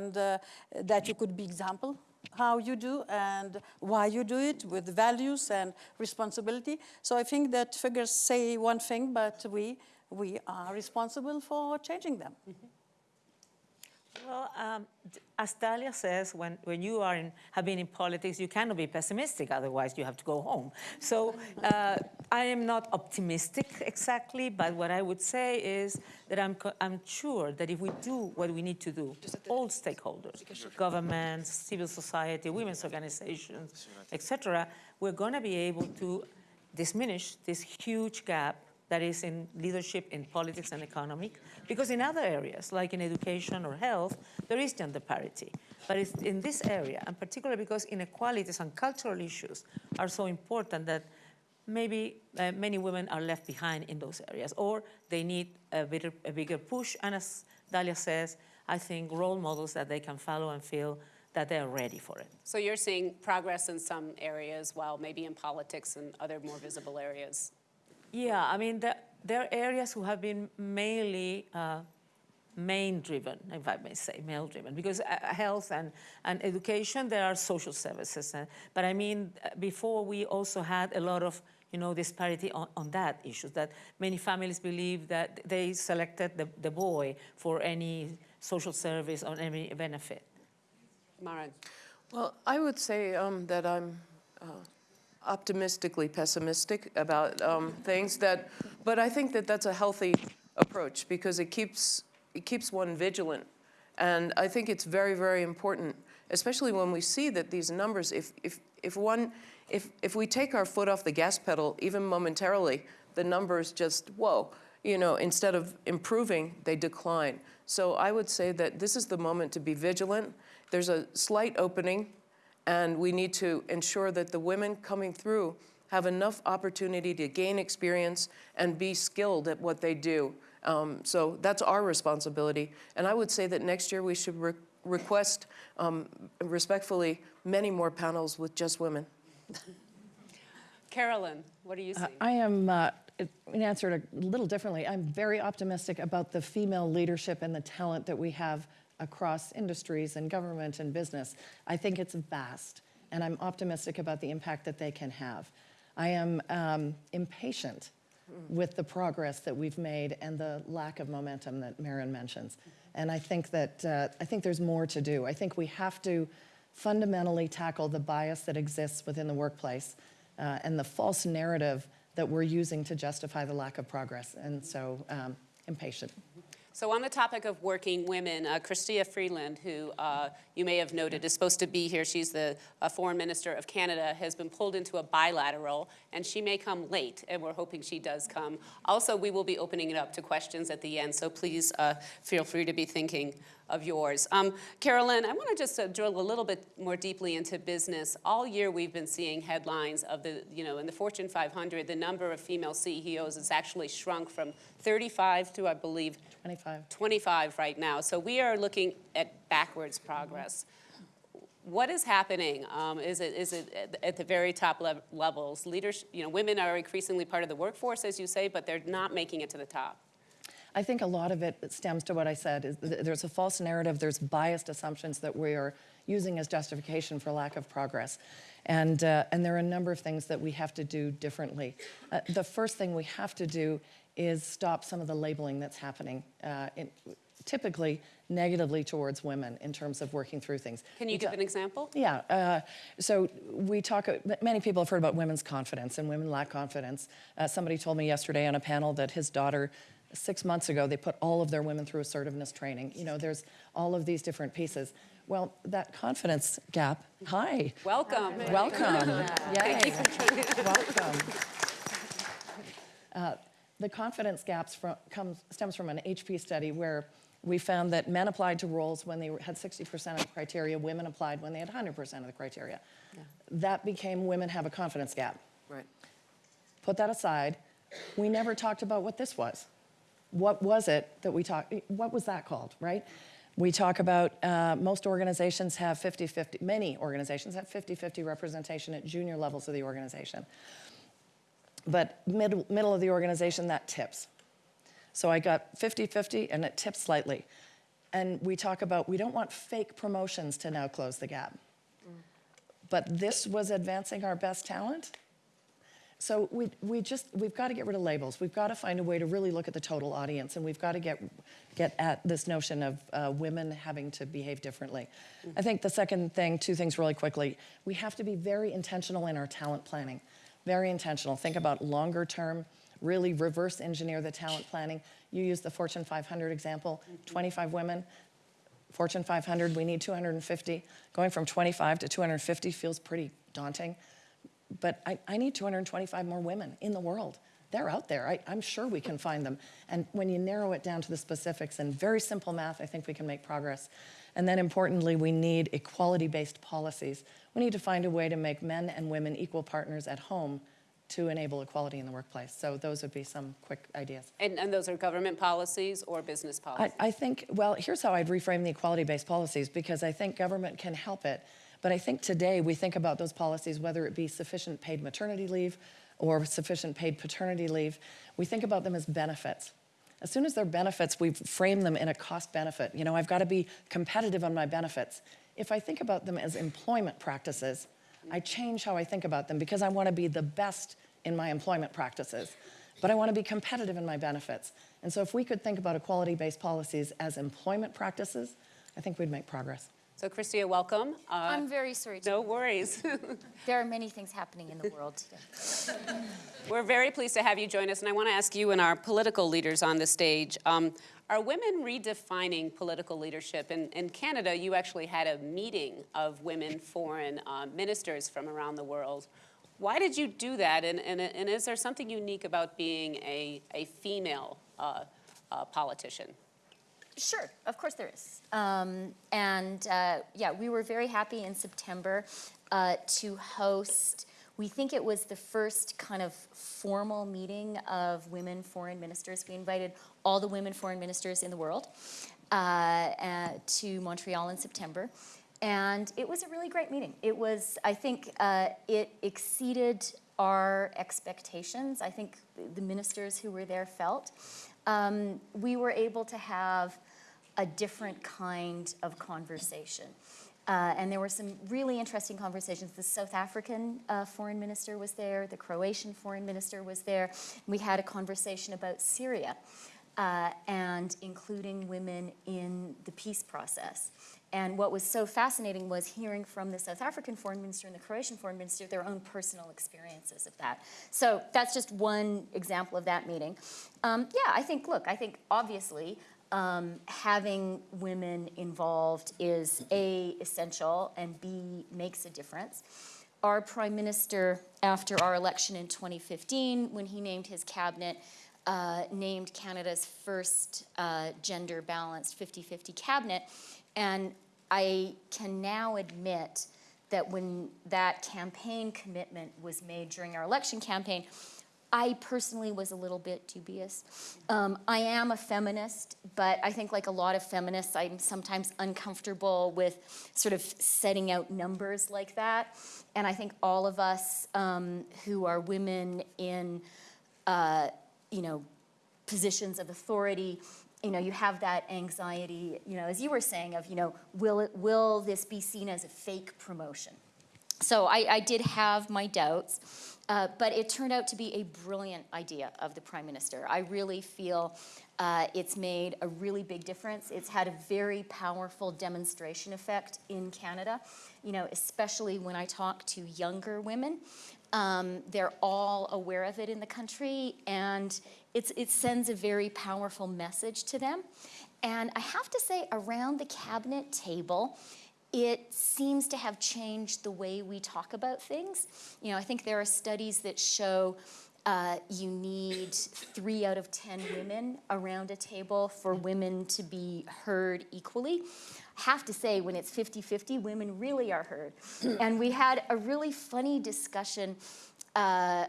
and uh, that you could be example how you do and why you do it with values and responsibility. So I think that figures say one thing, but we, we are responsible for changing them. Mm -hmm. Well, um, as Dalia says, when, when you are in, have been in politics, you cannot be pessimistic, otherwise you have to go home. So uh, I am not optimistic exactly, but what I would say is that I'm, I'm sure that if we do what we need to do, all stakeholders, governments, civil society, women's organizations, etc., we're going to be able to diminish this huge gap that is in leadership in politics and economic, because in other areas, like in education or health, there is gender parity. But it's in this area, and particularly because inequalities and cultural issues are so important that maybe uh, many women are left behind in those areas, or they need a, bigger, a bigger push, and as Dalia says, I think role models that they can follow and feel that they're ready for it. So you're seeing progress in some areas while maybe in politics and other more visible areas yeah, I mean, there, there are areas who have been mainly uh, main-driven, if I may say, male-driven, because uh, health and, and education, there are social services. Uh, but I mean, uh, before we also had a lot of you know, disparity on, on that issue, that many families believe that they selected the, the boy for any social service or any benefit. Marin. Well, I would say um, that I'm uh, optimistically pessimistic about um, things that, but I think that that's a healthy approach because it keeps, it keeps one vigilant. And I think it's very, very important, especially when we see that these numbers, if, if, if one, if, if we take our foot off the gas pedal, even momentarily, the numbers just, whoa, you know, instead of improving, they decline. So I would say that this is the moment to be vigilant. There's a slight opening and we need to ensure that the women coming through have enough opportunity to gain experience and be skilled at what they do. Um, so that's our responsibility. And I would say that next year we should re request um, respectfully many more panels with just women. Carolyn, what do you saying? Uh, I am, uh, in answer it a little differently, I'm very optimistic about the female leadership and the talent that we have across industries and government and business. I think it's vast, and I'm optimistic about the impact that they can have. I am um, impatient with the progress that we've made and the lack of momentum that Marin mentions. And I think that, uh, I think there's more to do. I think we have to fundamentally tackle the bias that exists within the workplace uh, and the false narrative that we're using to justify the lack of progress. And so, um, impatient. So on the topic of working women, uh, Chrystia Freeland, who uh, you may have noted is supposed to be here, she's the uh, foreign minister of Canada, has been pulled into a bilateral, and she may come late, and we're hoping she does come. Also, we will be opening it up to questions at the end, so please uh, feel free to be thinking of yours. Um, Carolyn, I want to just uh, drill a little bit more deeply into business. All year we've been seeing headlines of the, you know, in the Fortune 500, the number of female CEOs has actually shrunk from 35 to, I believe, 25. 25 right now. So we are looking at backwards progress. What is happening? Um, is it is it at the very top le levels? Leaders, you know, women are increasingly part of the workforce, as you say, but they're not making it to the top. I think a lot of it stems to what I said. Is there's a false narrative. There's biased assumptions that we are using as justification for lack of progress. And, uh, and there are a number of things that we have to do differently. Uh, the first thing we have to do is stop some of the labeling that's happening, uh, in, typically negatively towards women in terms of working through things. Can you give an example? Yeah, uh, so we talk, many people have heard about women's confidence and women lack confidence. Uh, somebody told me yesterday on a panel that his daughter six months ago, they put all of their women through assertiveness training. You know, there's all of these different pieces. Well, that confidence gap, hi. Welcome. Welcome. Yay. Welcome. Uh, the confidence gaps from, comes, stems from an HP study where we found that men applied to roles when they had 60% of the criteria, women applied when they had 100% of the criteria. Yeah. That became women have a confidence gap. Right. Put that aside. We never talked about what this was. What was it that we talked, what was that called, right? We talk about uh, most organizations have 50-50, many organizations have 50-50 representation at junior levels of the organization. But middle, middle of the organization, that tips. So I got 50-50 and it tips slightly. And we talk about, we don't want fake promotions to now close the gap. But this was advancing our best talent. So we, we just, we've got to get rid of labels. We've got to find a way to really look at the total audience, and we've got to get, get at this notion of uh, women having to behave differently. I think the second thing, two things really quickly, we have to be very intentional in our talent planning. Very intentional. Think about longer term, really reverse engineer the talent planning. You use the Fortune 500 example, 25 women, Fortune 500, we need 250. Going from 25 to 250 feels pretty daunting. But I, I need 225 more women in the world. They're out there. I, I'm sure we can find them. And when you narrow it down to the specifics and very simple math, I think we can make progress. And then importantly, we need equality based policies. We need to find a way to make men and women equal partners at home to enable equality in the workplace. So those would be some quick ideas. And, and those are government policies or business policies? I, I think, well, here's how I'd reframe the equality-based policies, because I think government can help it. But I think today we think about those policies, whether it be sufficient paid maternity leave or sufficient paid paternity leave, we think about them as benefits. As soon as they're benefits, we frame them in a cost benefit. You know, I've got to be competitive on my benefits. If I think about them as employment practices, I change how I think about them because I want to be the best in my employment practices, but I want to be competitive in my benefits. And so if we could think about equality-based policies as employment practices, I think we'd make progress. So Chrystia, welcome. Uh, I'm very sorry. No worries. there are many things happening in the world today. We're very pleased to have you join us, and I want to ask you and our political leaders on the stage, um, are women redefining political leadership? In, in Canada, you actually had a meeting of women foreign uh, ministers from around the world. Why did you do that, and, and, and is there something unique about being a, a female uh, uh, politician? Sure, of course there is. Um, and uh, yeah, we were very happy in September uh, to host. We think it was the first kind of formal meeting of women foreign ministers. We invited all the women foreign ministers in the world uh, uh, to Montreal in September. And it was a really great meeting. It was, I think, uh, it exceeded our expectations. I think the ministers who were there felt. Um, we were able to have a different kind of conversation. Uh, and there were some really interesting conversations. The South African uh, foreign minister was there, the Croatian foreign minister was there. We had a conversation about Syria uh, and including women in the peace process. And what was so fascinating was hearing from the South African foreign minister and the Croatian foreign minister their own personal experiences of that. So that's just one example of that meeting. Um, yeah, I think, look, I think obviously um, having women involved is A, essential, and B, makes a difference. Our prime minister, after our election in 2015, when he named his cabinet, uh, named Canada's first uh, gender balanced 50 50 cabinet. And I can now admit that when that campaign commitment was made during our election campaign, I personally was a little bit dubious. Um, I am a feminist, but I think, like a lot of feminists, I'm sometimes uncomfortable with sort of setting out numbers like that. And I think all of us um, who are women in, uh, you know, positions of authority, you know, you have that anxiety, you know, as you were saying, of, you know, will, it, will this be seen as a fake promotion? So I, I did have my doubts, uh, but it turned out to be a brilliant idea of the Prime Minister. I really feel uh, it's made a really big difference. It's had a very powerful demonstration effect in Canada, you know, especially when I talk to younger women. Um, they're all aware of it in the country, and it's, it sends a very powerful message to them. And I have to say, around the cabinet table, it seems to have changed the way we talk about things. You know, I think there are studies that show uh, you need three out of 10 women around a table for women to be heard equally. I have to say, when it's 50 50, women really are heard. and we had a really funny discussion. Uh,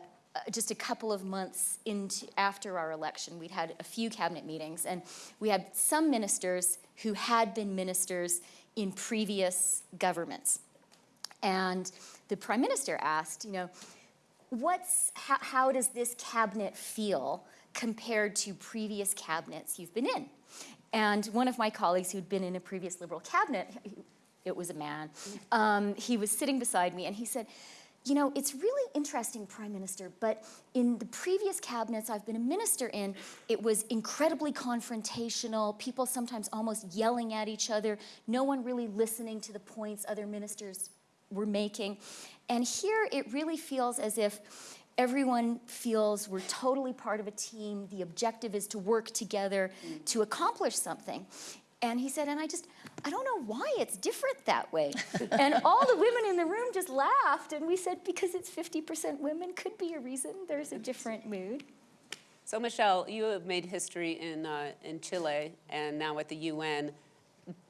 just a couple of months into after our election, we'd had a few cabinet meetings, and we had some ministers who had been ministers in previous governments. And the prime minister asked, you know, what's, how, how does this cabinet feel compared to previous cabinets you've been in? And one of my colleagues who'd been in a previous liberal cabinet, it was a man, um, he was sitting beside me and he said, you know, it's really interesting, Prime Minister, but in the previous cabinets I've been a minister in, it was incredibly confrontational, people sometimes almost yelling at each other, no one really listening to the points other ministers were making. And here it really feels as if everyone feels we're totally part of a team, the objective is to work together to accomplish something. And he said, and I just, I don't know why it's different that way. and all the women in the room just laughed, and we said, because it's 50% women could be a reason there's a different mood. So Michelle, you have made history in, uh, in Chile and now at the UN.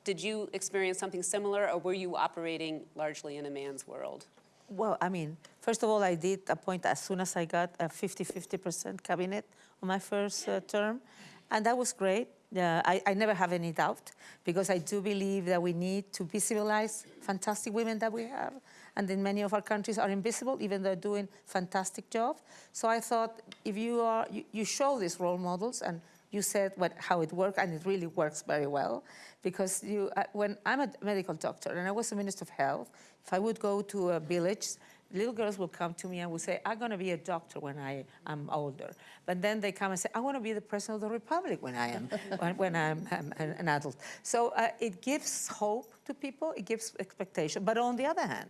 Did you experience something similar or were you operating largely in a man's world? Well, I mean, first of all, I did appoint as soon as I got a 50-50% cabinet on my first uh, term, and that was great. Uh, I, I never have any doubt because I do believe that we need to visualize fantastic women that we have, and in many of our countries are invisible, even though they're doing fantastic job. So I thought if you are, you, you show these role models and you said what, how it worked, and it really works very well. Because you, uh, when I'm a medical doctor and I was a minister of health, if I would go to a village, little girls will come to me and will say, I'm going to be a doctor when I am older. But then they come and say, I want to be the president of the republic when I am, when, when I'm, I'm an adult. So uh, it gives hope to people, it gives expectation. But on the other hand,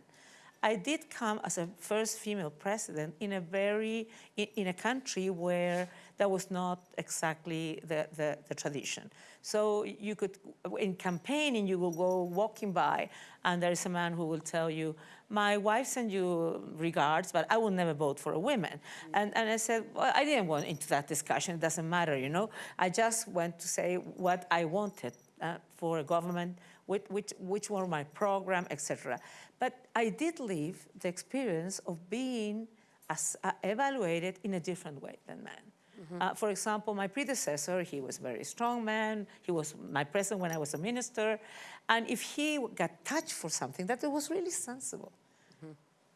I did come as a first female president in a very, in, in a country where that was not exactly the, the, the, tradition. So you could, in campaigning, you will go walking by and there is a man who will tell you, my wife sent you regards, but I will never vote for a woman. And, and I said, well, I didn't want into that discussion, it doesn't matter, you know. I just went to say what I wanted uh, for a government which, which, which were my program, etc. But I did live the experience of being as, uh, evaluated in a different way than men. Mm -hmm. uh, for example, my predecessor, he was a very strong man. He was my president when I was a minister. And if he got touched for something, that it was really sensible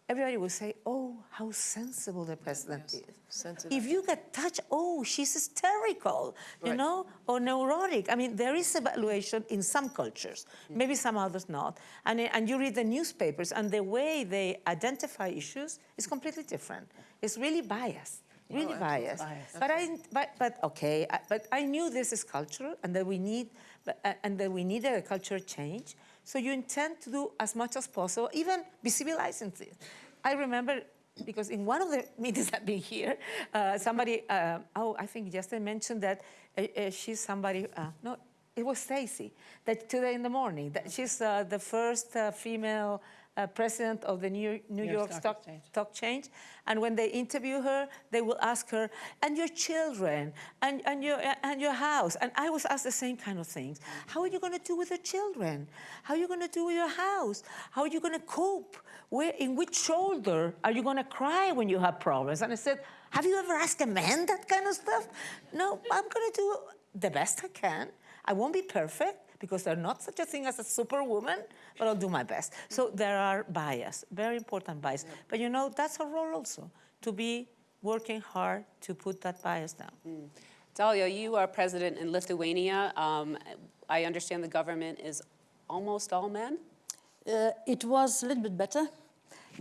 everybody would say, oh, how sensible the president yes. is. Sensitive. If you get touched, oh, she's hysterical, you right. know, or neurotic. I mean, there is evaluation in some cultures, mm. maybe some others not. And, and you read the newspapers, and the way they identify issues is completely different. It's really biased. Really oh, biased. biased. But I, but, but okay, I, but I knew this is cultural, and that we need, uh, and that we needed a cultural change. So you intend to do as much as possible, even be visibilizing this. I remember because in one of the meetings I've been here, uh, somebody, uh, oh, I think Justin mentioned that uh, uh she's somebody, uh, no, it was Stacy, that today in the morning, that she's uh, the first female uh, president of the New, New, New York, Stock, Stock, Exchange. Stock Change. And when they interview her, they will ask her, and your children, and, and, your, and your house. And I was asked the same kind of things. How are you going to do with your children? How are you going to do with your house? How are you going to cope? Where, in which shoulder are you going to cry when you have problems? And I said, have you ever asked a man that kind of stuff? No, I'm going to do the best I can. I won't be perfect because there's not such a thing as a superwoman, but I'll do my best. So there are bias, very important bias. Yeah. But you know, that's a role also, to be working hard to put that bias down. Mm. Dalia, you are president in Lithuania. Um, I understand the government is almost all men? Uh, it was a little bit better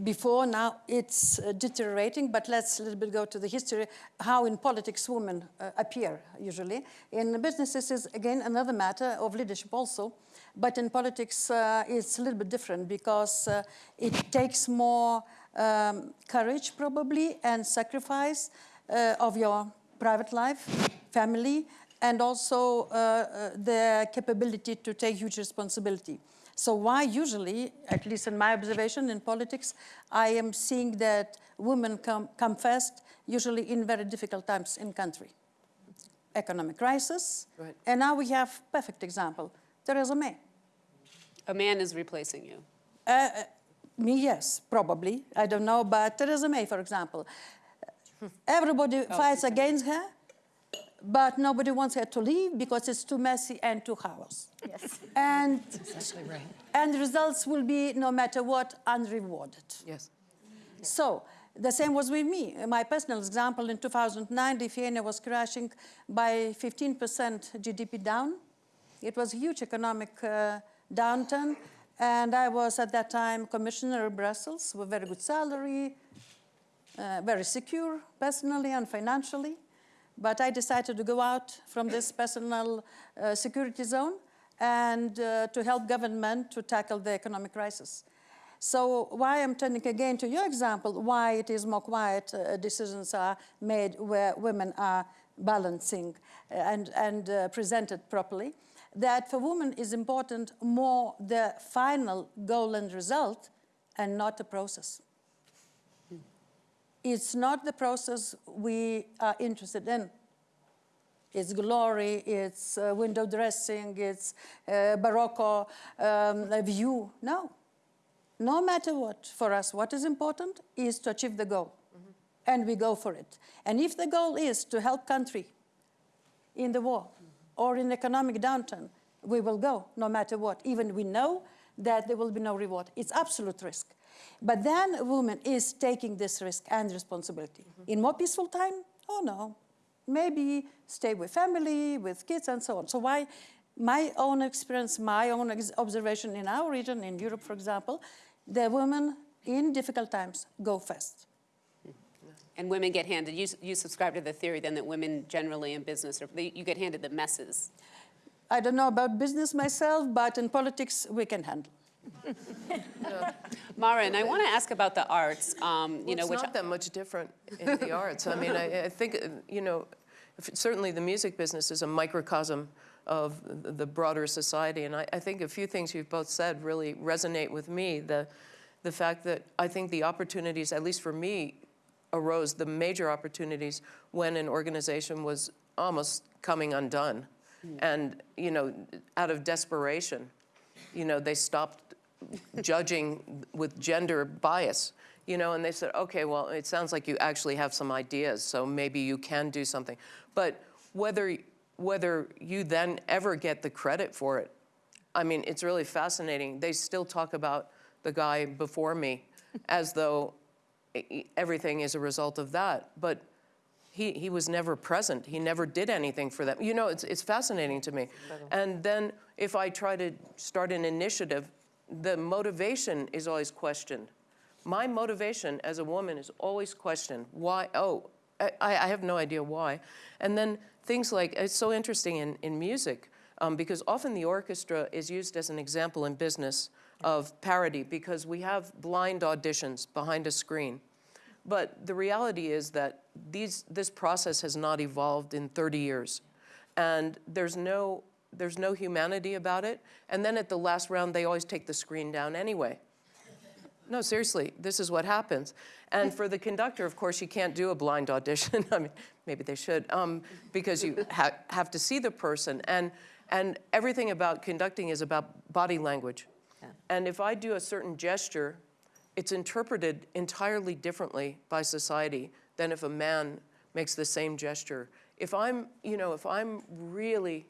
before. Now it's uh, deteriorating, but let's a little bit go to the history, how in politics women uh, appear usually. In businesses is again another matter of leadership also, but in politics uh, it's a little bit different because uh, it takes more um, courage probably and sacrifice uh, of your private life, family, and also uh, the capability to take huge responsibility. So why usually, at least in my observation in politics, I am seeing that women come, come first, usually in very difficult times in country. Economic crisis, right. and now we have perfect example, Theresa May. A man is replacing you. Uh, uh, me, yes, probably. I don't know, but Theresa May, for example. Everybody oh, fights against her, but nobody wants her to leave because it's too messy and too chaos. Yes. And, exactly right. and results will be, no matter what, unrewarded. Yes. So the same was with me. My personal example, in 2009, Lithuania was crashing by 15% GDP down. It was a huge economic uh, downturn, and I was at that time commissioner of Brussels with very good salary, uh, very secure personally and financially. But I decided to go out from this personal uh, security zone and uh, to help government to tackle the economic crisis. So why I'm turning again to your example, why it is more quiet uh, decisions are made where women are balancing uh, and, and uh, presented properly, that for women is important more the final goal and result and not the process. It's not the process we are interested in. It's glory, it's uh, window dressing, it's uh, Barocco um, view. No. No matter what, for us, what is important is to achieve the goal. And we go for it. And if the goal is to help country in the war or in economic downturn, we will go no matter what. Even we know that there will be no reward. It's absolute risk. But then a woman is taking this risk and responsibility. Mm-hmm. In more peaceful time, oh no, maybe stay with family, with kids and so on. So why, my own experience, my own ex- observation in our region, in Europe, for example, the women in difficult times go first. Hmm. And women get handed, you, you subscribe to the theory then that women generally in business, are, you get handed the messes. I don't know about business myself, but in politics, we can handle. Mara, and I want to ask about the arts, um, you Well, know, it's which not that much different in the arts. I mean, I, I think, you know, if- certainly the music business is a microcosm of the the broader society. And I, I think a few things you've both said really resonate with me. The, the fact that I think the opportunities, at least for me, arose, the major opportunities when an organization was almost coming undone. And, you know, out of desperation, you know, they stopped judging with gender bias, you know, and they said, okay, well, it sounds like you actually have some ideas, so maybe you can do something. But whether, whether you then ever get the credit for it, I mean, it's really fascinating. They still talk about the guy before me as though everything is a result of that. But he, he was never present. He never did anything for them. You know, it's, it's fascinating to me. And then if I try to start an initiative, the motivation is always questioned. My motivation as a woman is always questioned. Why? Oh, I, I have no idea why. And then things like, it's so interesting in, in music, um, because often the orchestra is used as an example in business of parity because we have blind auditions behind a screen. But the reality is that these, this process has not evolved in 30 years. And there's no, there's no humanity about it. And then at the last round, they always take the screen down anyway. No, seriously, this is what happens. And for the conductor, of course, you can't do a blind audition. I mean, maybe they should, um, because you ha- have to see the person. And, and everything about conducting is about body language. And if I do a certain gesture, it's interpreted entirely differently by society than if a man makes the same gesture. If I'm, you know, if I'm really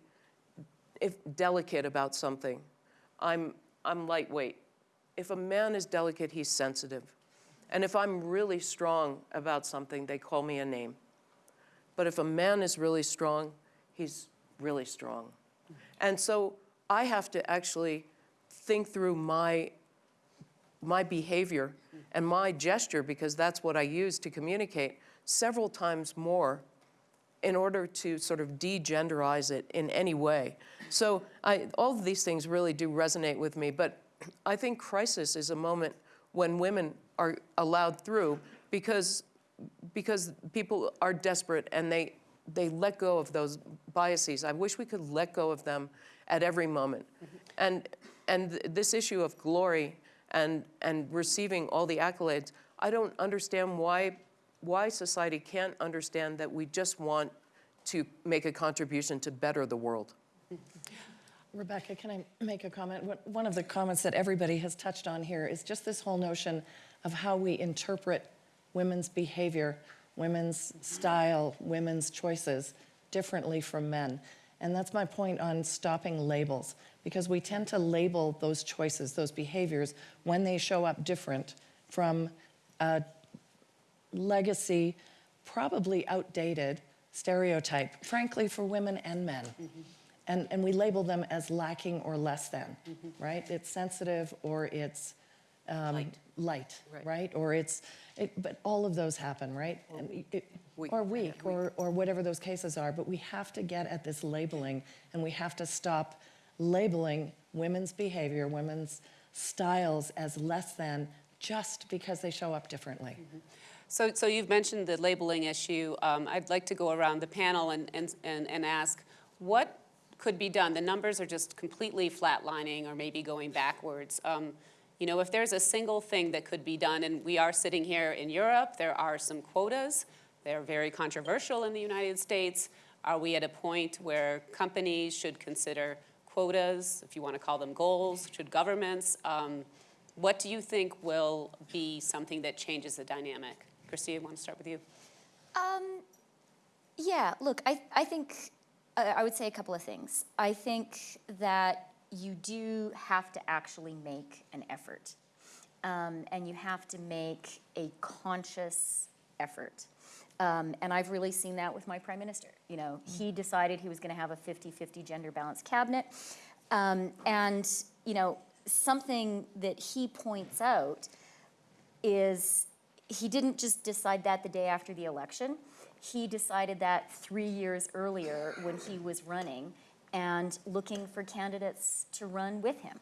if delicate about something, I'm, I'm lightweight. If a man is delicate, he's sensitive. And if I'm really strong about something, they call me a name. But if a man is really strong, he's really strong. And so I have to actually think through my, my behavior and my gesture, because that's what I use to communicate, several times more in order to sort of degenderize it in any way. So I, all of these things really do resonate with me, but I think crisis is a moment when women are allowed through because, because people are desperate and they, they let go of those biases. I wish we could let go of them at every moment. And, and th- this issue of glory and, and receiving all the accolades, I don't understand why why society can't understand that we just want to make a contribution to better the world. Rebecca, can I make a comment? One of the comments that everybody has touched on here is just this whole notion of how we interpret women's behavior, women's style, women's choices differently from men. And that's my point on stopping labels, because we tend to label those choices, those behaviors, when they show up different from a legacy, probably outdated stereotype, frankly, for women and men. Mm-hmm. and, and we label them as lacking or less than, mm-hmm. right? It's sensitive or it's um, Light. light, Right. right? Or it's, it, but all of those happen, right? And it- Weak. Or weak, or, or whatever those cases are. But we have to get at this labeling, and we have to stop labeling women's behavior, women's styles as less than just because they show up differently. Mm-hmm. So, so you've mentioned the labeling issue. Um, I'd like to go around the panel and, and, and, and ask what could be done? The numbers are just completely flatlining or maybe going backwards. Um, you know, if there's a single thing that could be done, and we are sitting here in Europe, there are some quotas. They're very controversial in the United States. Are we at a point where companies should consider quotas, if you want to call them goals? Should governments? Um, what do you think will be something that changes the dynamic? Christy, I want to start with you. Um, yeah, look, I, I think, uh, I would say a couple of things. I think that you do have to actually make an effort. Um, and you have to make a conscious effort. Um, and I've really seen that with my prime minister. You know, he decided he was going to have a 50 50 gender balanced cabinet. Um, and, you know, something that he points out is he didn't just decide that the day after the election. He decided that three years earlier when he was running and looking for candidates to run with him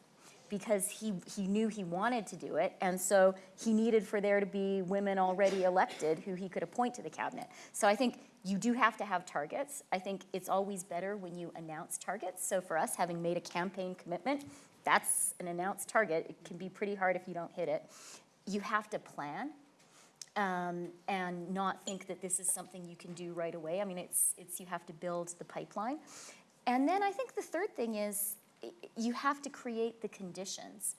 because he, he knew he wanted to do it. And so he needed for there to be women already elected who he could appoint to the cabinet. So I think you do have to have targets. I think it's always better when you announce targets. So for us, having made a campaign commitment, that's an announced target. It can be pretty hard if you don't hit it. You have to plan um, and not think that this is something you can do right away. I mean, it's, it's you have to build the pipeline. And then I think the third thing is you have to create the conditions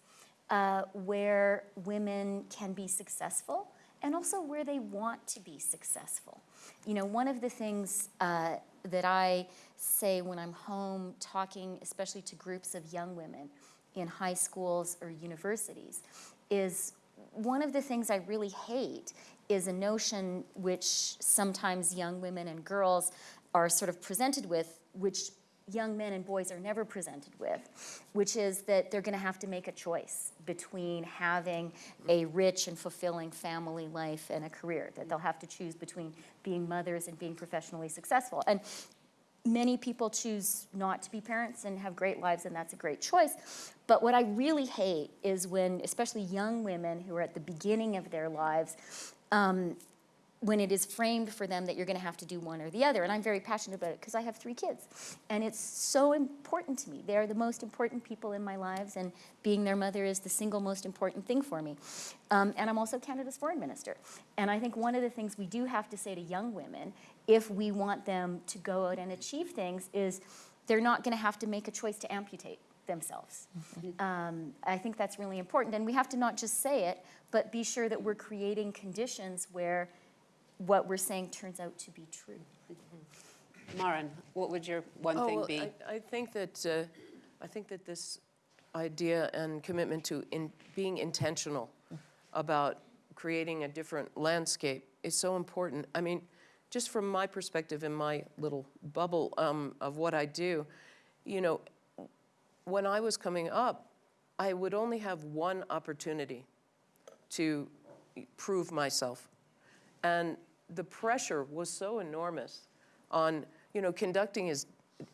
uh, where women can be successful and also where they want to be successful. You know, one of the things uh, that I say when I'm home talking, especially to groups of young women in high schools or universities, is one of the things I really hate is a notion which sometimes young women and girls are sort of presented with, which young men and boys are never presented with, which is that they're going to have to make a choice between having a rich and fulfilling family life and a career, that they'll have to choose between being mothers and being professionally successful. And many people choose not to be parents and have great lives, and that's a great choice. But what I really hate is when, especially young women who are at the beginning of their lives, um, when it is framed for them that you're going to have to do one or the other. And I'm very passionate about it because I have three kids. And it's so important to me. They're the most important people in my lives, and being their mother is the single most important thing for me. Um, and I'm also Canada's foreign minister. And I think one of the things we do have to say to young women, if we want them to go out and achieve things, is they're not going to have to make a choice to amputate themselves. Um, I think that's really important. And we have to not just say it, but be sure that we're creating conditions where what we're saying turns out to be true. Marin, what would your one Oh, thing well, be? I, I think that, uh, I think that this idea and commitment to in, being intentional about creating a different landscape is so important. I mean, just from my perspective in my little bubble um, of what I do, you know, when I was coming up, I would only have one opportunity to prove myself. And the pressure was so enormous on, you know, conducting is,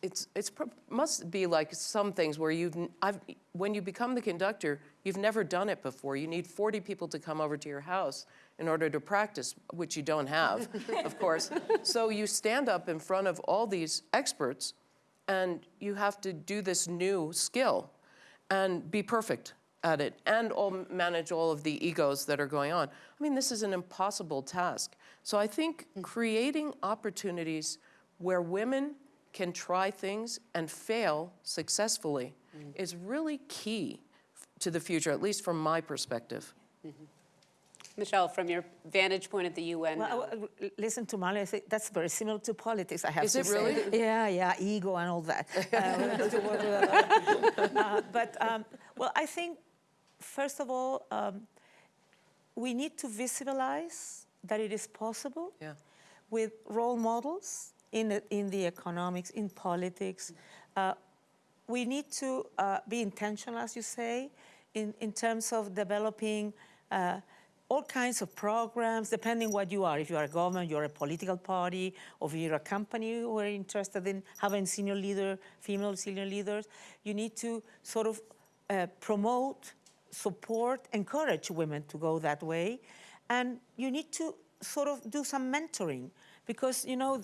it's, it's, must be like some things where you've, I've, when you become the conductor, you've never done it before. You need 40 people to come over to your house in order to practice, which you don't have, of course. So you stand up in front of all these experts and you have to do this new skill and be perfect at it and all manage all of the egos that are going on. I mean, this is an impossible task. So I think creating opportunities where women can try things and fail successfully is really key to the future, at least from my perspective. Michelle, from your vantage point at the UN now. Well, I- I- listen to Marley, I think that's very similar to politics, I have Is to it say. really? Yeah, yeah, ego and all that. Uh, we have to work with that. Uh, But, um, well, I think, first of all, um, we need to visualize that it is possible Yeah. with role models in the, in the economics, in politics, uh, we need to uh, be intentional, as you say, in, in terms of developing uh, all kinds of programs, depending what you are. If you are a government, you're a political party, or if you're a company who are interested in having senior leader, female senior leaders, you need to sort of uh, promote, support, encourage women to go that way. And you need to sort of do some mentoring because, you know,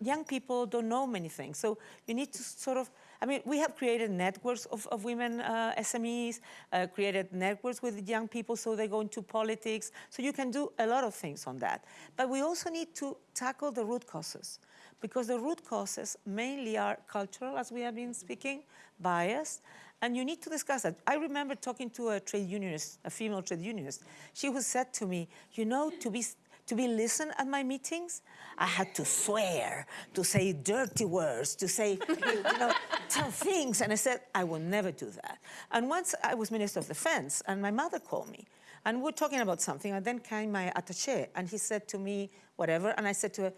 young people don't know many things. So you need to sort of, I mean, we have created networks of, of women uh, SMEs, uh, created networks with young people so they go into politics. So you can do a lot of things on that. But we also need to tackle the root causes because the root causes mainly are cultural, as we have been speaking, bias, and you need to discuss that. I remember talking to a trade unionist, a female trade unionist. She who said to me, you know, to be to be listened at my meetings, I had to swear, to say dirty words, to say, you know, tell things. And I said, I will never do that. And once I was Minister of Defense, and my mother called me, and we were talking about something, and then came my attaché, and he said to me, whatever, and I said to her,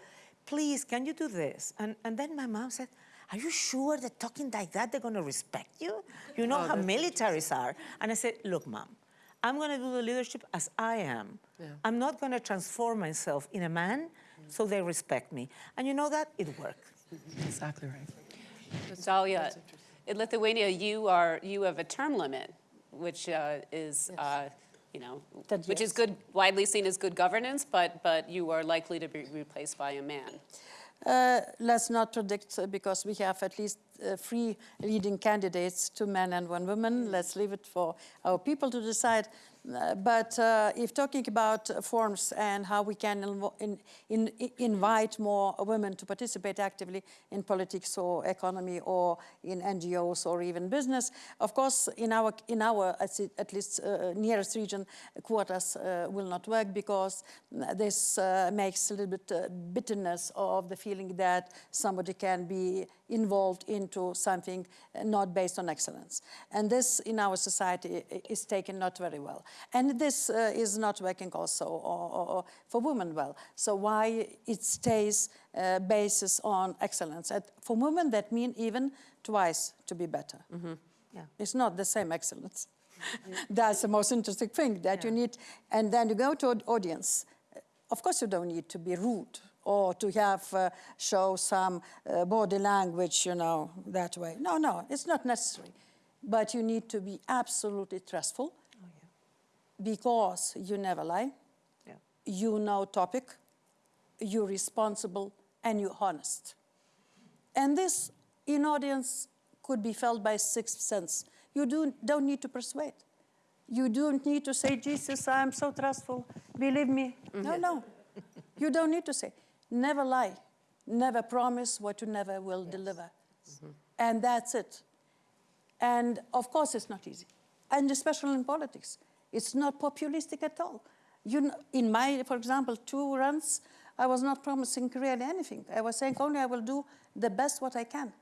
please, can you do this? And, and then my mom said, are you sure that talking like that, they're going to respect you? You know how militaries are. And I said, look, mom, I'm going to do the leadership as I am. I'm not going to transform myself in a man so they respect me. And you know that? It worked. Exactly right. Dalia, in Lithuania, you are, you have a term limit, which uh, is, uh, you know, That which is good, widely seen as good governance, but, but you are likely to be replaced by a man. Uh, let's not predict uh, because we have at least uh, three leading candidates, two men and one woman. Let's leave it for our people to decide. But uh, if talking about forms and how we can in, in, invite more women to participate actively in politics or economy or in NGOs or even business, of course, in our, in our at least uh, nearest region, quotas uh, will not work because this uh, makes a little bit uh, bitterness of the feeling that somebody can be involved into something not based on excellence. And this in our society is taken not very well. And this uh, is not working also or, or- or for women well. So why it stays uh, basis on excellence? For women, that mean even twice to be better. Yeah. It's not the same excellence. That's the most interesting thing that you need. And then you go to an audience. Of course, you don't need to be rude or to have uh, show some uh, body language, you know, that way. No, no, it's not necessary. But you need to be absolutely trustful because you never lie. Yeah. You know topic, you're responsible, and you're honest. And this in audience could be felt by sixth sense. You do, don't need to persuade. You don't need to say, Jesus, I'm so trustful, believe me. No, no. you don't need to say. Never lie. Never promise what you never will deliver. And that's it. And of course, it's not easy. And especially in politics, it's not populistic at all. You know, in my, for example, two runs, I was not promising really anything. I was saying only I will do the best what I can.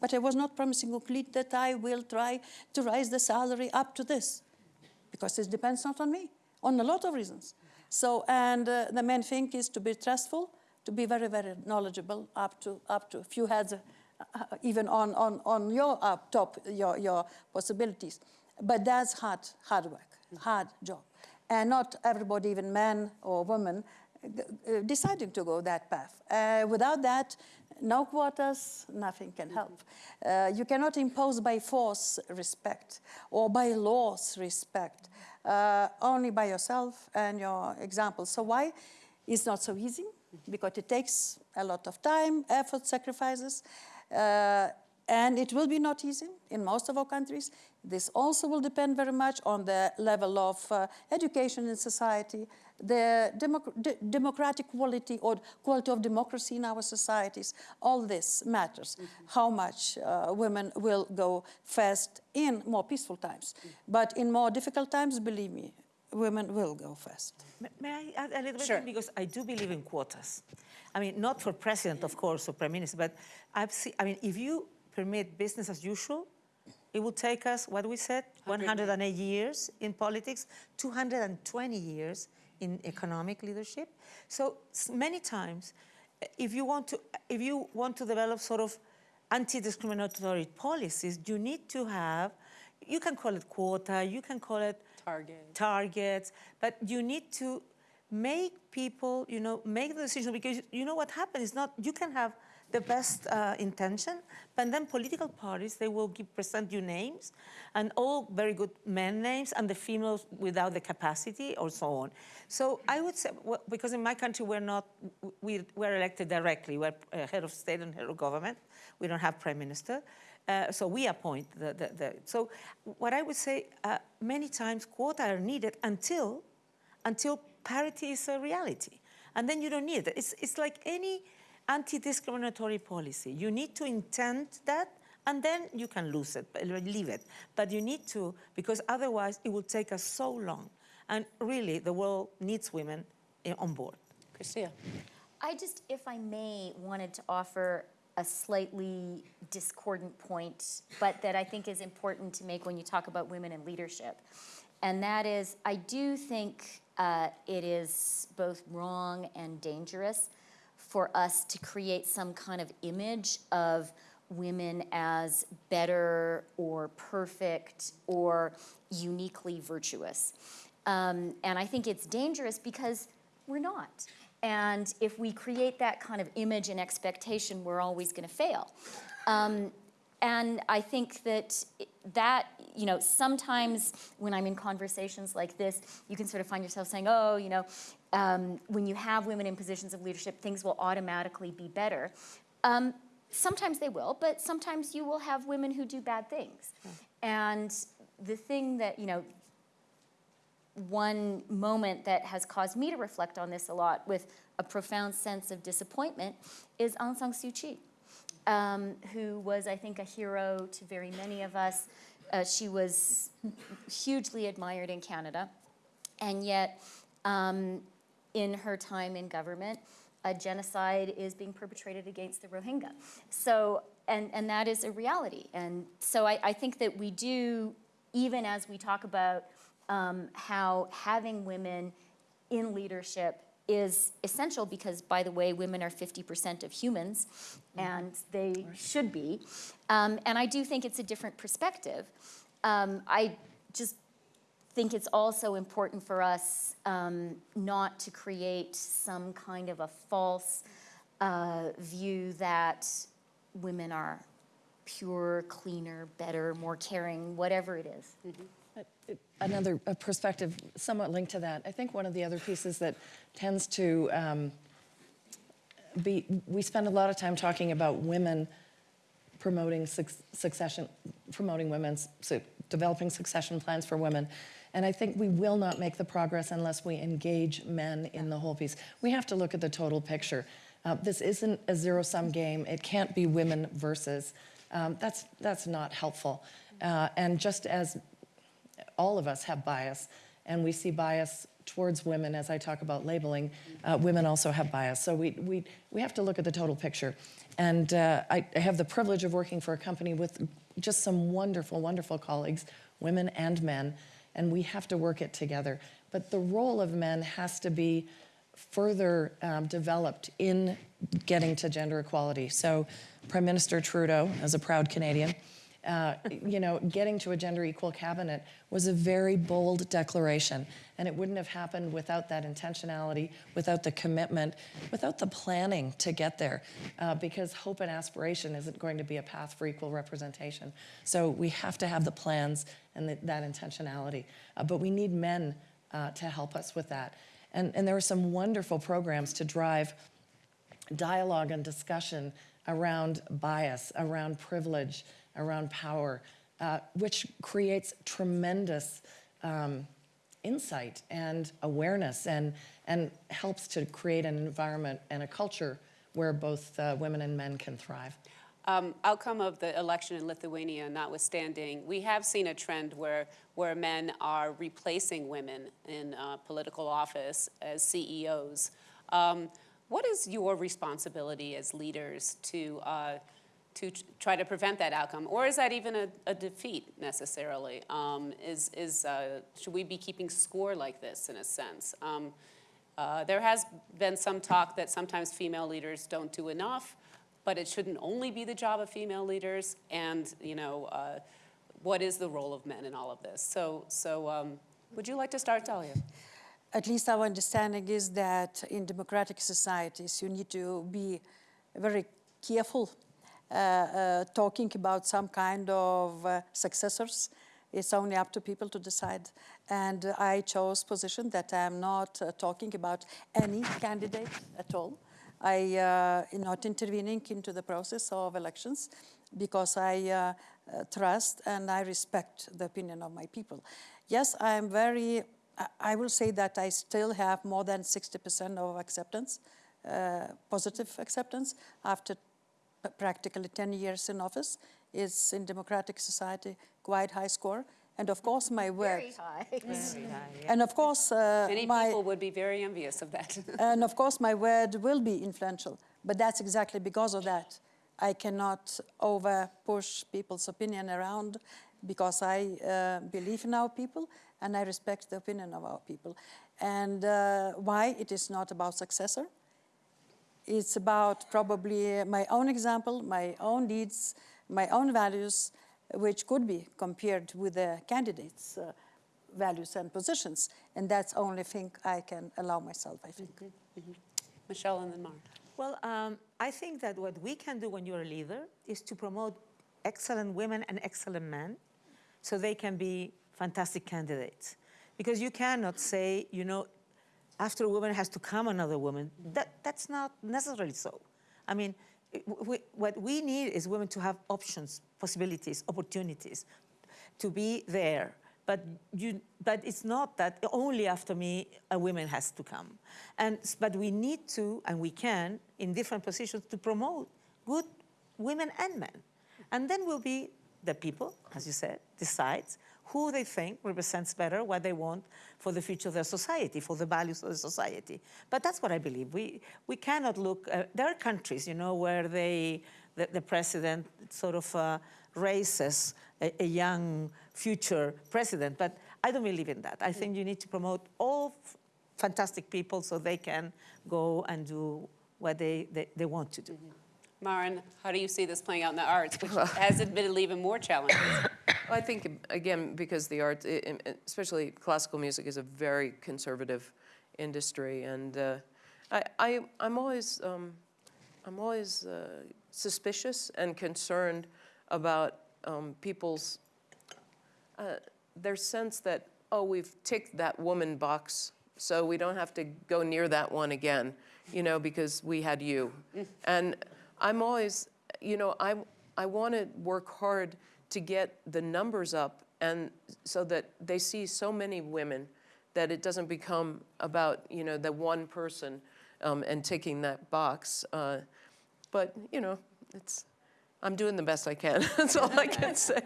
But I was not promising complete that I will try to raise the salary up to this. Because it depends not on me, on a lot of reasons. So, and uh, the main thing is to be trustful, to be very, very knowledgeable, up to, up to a few heads, uh, uh, even on, on, on your top, your, your possibilities. But that's hard, hard work, hard job. And not everybody, even men or women, uh, deciding to go that path. Uh, without that, no quotas, nothing can help. Uh, you cannot impose by force respect or by laws respect, uh, only by yourself and your example. So why? It's not so easy because it takes a lot of time, effort, sacrifices. Uh, and it will be not easy in most of our countries. This also will depend very much on the level of uh, education in society, the democ- de- democratic quality or quality of democracy in our societies. All this matters. How much uh, women will go first in more peaceful times. But in more difficult times, believe me, women will go first. May- I add a little bit? Sure. Because I do believe in quotas. I mean, not for president, of course, or prime minister, but I've seen, I mean, if you permit business as usual, it will take us, what we said, 108 years in politics, 220 years in economic leadership. So many times, uh, if you want to, if you want to develop sort of anti-discriminatory policies, you need to have, you can call it quota, you can call it Target. targets, but you need to make people, you know, make the decision because you know what happens is not, you can have the best uh, intention, but then political parties, they will give, present you names and all very good men names and the females without the capacity or so on. So I would say, well, because in my country, we're not, we, we're elected directly. We're uh, head of state and head of government. We don't have prime minister. Uh, so we appoint the, the, the, so what I would say, uh, many times quota are needed until, until parity is a reality. And then you don't need it. It's, it's like any anti-discriminatory policy. You need to intend that, and then you can lose it, leave it. But you need to, because otherwise it will take us so long. And really, the world needs women eh, on board. Chrystia. I just, if I may, wanted to offer a slightly discordant point, but that I think is important to make when you talk about women in leadership. And that is, I do think uh, it is both wrong and dangerous for us to create some kind of image of women as better or perfect or uniquely virtuous. Um, and I think it's dangerous because we're not. And if we create that kind of image and expectation, we're always going to fail. Um, and I think that that, you know, sometimes when I'm in conversations like this, you can sort of find yourself saying, oh, you know, um, when you have women in positions of leadership, things will automatically be better. Um, sometimes they will, but sometimes you will have women who do bad things. And the thing that, you know, one moment that has caused me to reflect on this a lot with a profound sense of disappointment is Aung San Suu Kyi, um, who was, I think, a hero to very many of us. Uh, she was hugely admired in Canada, and yet, um, in her time in government, a genocide is being perpetrated against the Rohingya. So, and, and that is a reality. And so I, I think that we do, even as we talk about um, how having women in leadership is essential because, by the way, women are 50% of humans, and they should be. Um, and I do think it's a different perspective. Um, I just think it's also important for us um, not to create some kind of a false uh, view that women are pure, cleaner, better, more caring, whatever it is. Another perspective somewhat linked to that. I think one of the other pieces that tends to um, be, we spend a lot of time talking about women promoting suc- succession, promoting women's, su- developing succession plans for women. And I think we will not make the progress unless we engage men in the whole piece. We have to look at the total picture. Uh, this isn't a zero-sum game. It can't be women versus. Um, that's, that's not helpful. Uh, and just as all of us have bias, and we see bias towards women as I talk about labeling. Uh, women also have bias. So we, we, we have to look at the total picture. And uh, I, I have the privilege of working for a company with just some wonderful, wonderful colleagues, women and men, and we have to work it together. But the role of men has to be further um, developed in getting to gender equality. So Prime Minister Trudeau, as a proud Canadian, uh, you know, getting to a gender equal cabinet was a very bold declaration. And it wouldn't have happened without that intentionality, without the commitment, without the planning to get there. Uh, because hope and aspiration isn't going to be a path for equal representation. So we have to have the plans and the, that intentionality. Uh, but we need men uh, to help us with that. And, and there are some wonderful programs to drive dialogue and discussion around bias, around privilege, around power, uh, which creates tremendous um, insight and awareness and, and helps to create an environment and a culture where both uh, women and men can thrive. Um, outcome of the election in Lithuania notwithstanding, we have seen a trend where, where men are replacing women in uh, political office as CEOs. Um, what is your responsibility as leaders to, uh, to try to prevent that outcome? Or is that even a, a defeat necessarily? Um, is, is, uh, should we be keeping score like this in a sense? Um, uh, there has been some talk that sometimes female leaders don't do enough. but it shouldn't only be the job of female leaders, and, you know, uh, what is the role of men in all of this? So, so um, would you like to start, Dalia? At least our understanding is that in democratic societies, you need to be very careful talking about some kind of uh, successors. It's only up to people to decide. And I chose position that I'm not uh, talking about any candidate at all. I uh, not intervening into the process of elections because I uh, uh, trust and I respect the opinion of my people. Yes, I am very, I- will say that I still have more than 60% of acceptance, uh, positive acceptance after practically 10 years in office. is in democratic society quite high score. And of course, my word. Very high. Very high. And of course, uh, Many my, people would be very envious of that. and of course, my word will be influential. But that's exactly because of that. I cannot over push people's opinion around because I uh, believe in our people and I respect the opinion of our people. And uh, why it is not about successor? It's about probably my own example, my own needs, my own values, which could be compared with the candidates' uh, values and positions. And that's only thing I can allow myself, I think. Michelle and then Mara. Well, um, I think that what we can do when you're a leader is to promote excellent women and excellent men so they can be fantastic candidates. Because you cannot say, you know, after a woman has to come another woman. That, that's not necessarily so. I mean, we, what we need is women to have options, possibilities, opportunities, to be there. But, you, but it's not that only after me a woman has to come. And, but we need to, and we can, in different positions, to promote good women and men. And then will be the people, as you said, decides who they think represents better what they want for the future of their society, for the values of the society. But that's what I believe. We, we cannot look, uh, there are countries, you know, where they, the, the president sort of uh, raises a, a young future president, but I don't believe in that. I think you need to promote all fantastic people so they can go and do what they, they, they want to do. Marin, how do you see this playing out in the arts, which has admittedly even more challenges? Well, I think, again, because the art, i- i- especially classical music, is a very conservative industry, and uh, I, I, I'm always, um, I'm always uh, suspicious and concerned about um, people's uh, their sense that oh, we've ticked that woman box, so we don't have to go near that one again, you know, because we had you, and I'm always, you know, I I want to work hard to get the numbers up and so that they see so many women that it doesn't become about you know the one person um, and ticking that box. Uh, but you know, it's I'm doing the best I can. That's all I can say.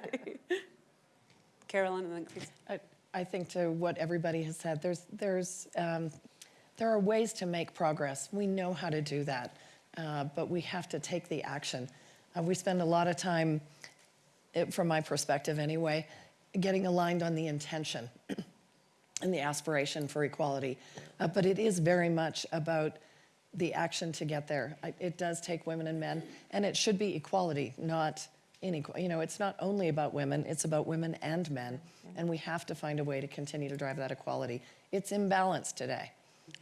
Carolyn and then Chris. I, I think to what everybody has said, there's, there's, um, there are ways to make progress. We know how to do that, uh, but we have to take the action. Uh, we spend a lot of time, it, from my perspective anyway, getting aligned on the intention and the aspiration for equality. Uh, but it is very much about the action to get there. I, it does take women and men, and it should be equality, not inequality. You know, it's not only about women, it's about women and men, and we have to find a way to continue to drive that equality. It's imbalanced today.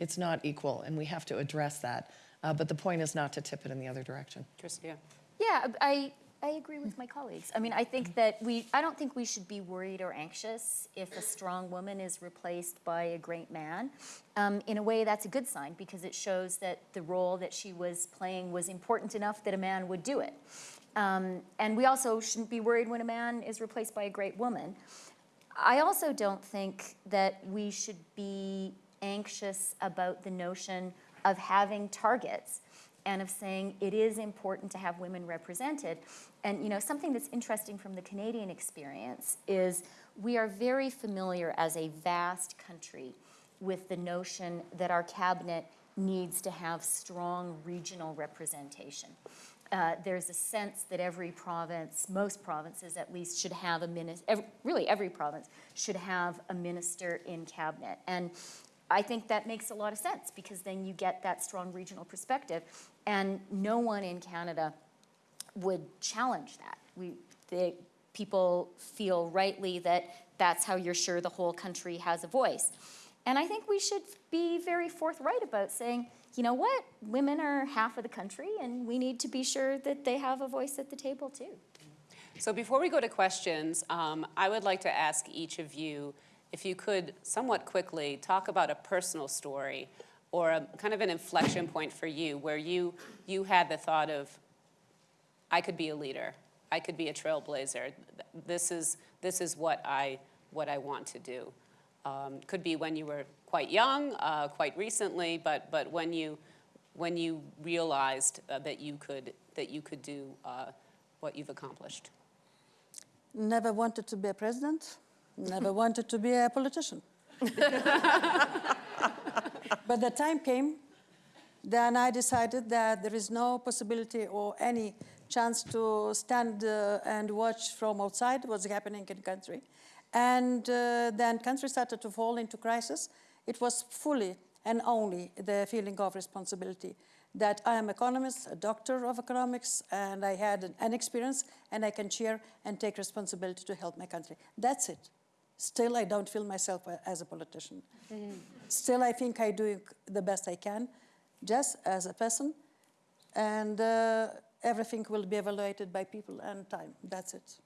It's not equal, and we have to address that. Uh, but the point is not to tip it in the other direction. Chrystia. Yeah, I, I agree with my colleagues. I mean, I think that we, I don't think we should be worried or anxious if a strong woman is replaced by a great man. Um, in a way, that's a good sign because it shows that the role that she was playing was important enough that a man would do it. Um, and we also shouldn't be worried when a man is replaced by a great woman. I also don't think that we should be anxious about the notion of having targets and of saying it is important to have women represented. And you know, something that's interesting from the Canadian experience is we are very familiar as a vast country with the notion that our cabinet needs to have strong regional representation. Uh, there's a sense that every province, most provinces at least, should have a minister, really every province should have a minister in cabinet. And I think that makes a lot of sense because then you get that strong regional perspective. And no one in Canada would challenge that. We, the, people feel rightly that that's how you're sure the whole country has a voice. And I think we should be very forthright about saying, you know what, women are half of the country and we need to be sure that they have a voice at the table too. So before we go to questions, um, I would like to ask each of you if you could somewhat quickly talk about a personal story or a kind of an inflection point for you where you, you had the thought of, I could be a leader. I could be a trailblazer. This is, this is what, I, what I want to do. Um, could be when you were quite young, uh, quite recently, but, but when, you, when you realized uh, that, you could, that you could do uh, what you've accomplished. Never wanted to be a president, never wanted to be a politician. but the time came, then I decided that there is no possibility or any chance to stand uh, and watch from outside what's happening in country. And uh, then country started to fall into crisis. It was fully and only the feeling of responsibility that I am economist, a doctor of economics, and I had an, an experience, and I can chair and take responsibility to help my country. That's it. Still, I don't feel myself as a politician. Still, I think I do the best I can, just as a person, and uh, everything will be evaluated by people and time. That's it.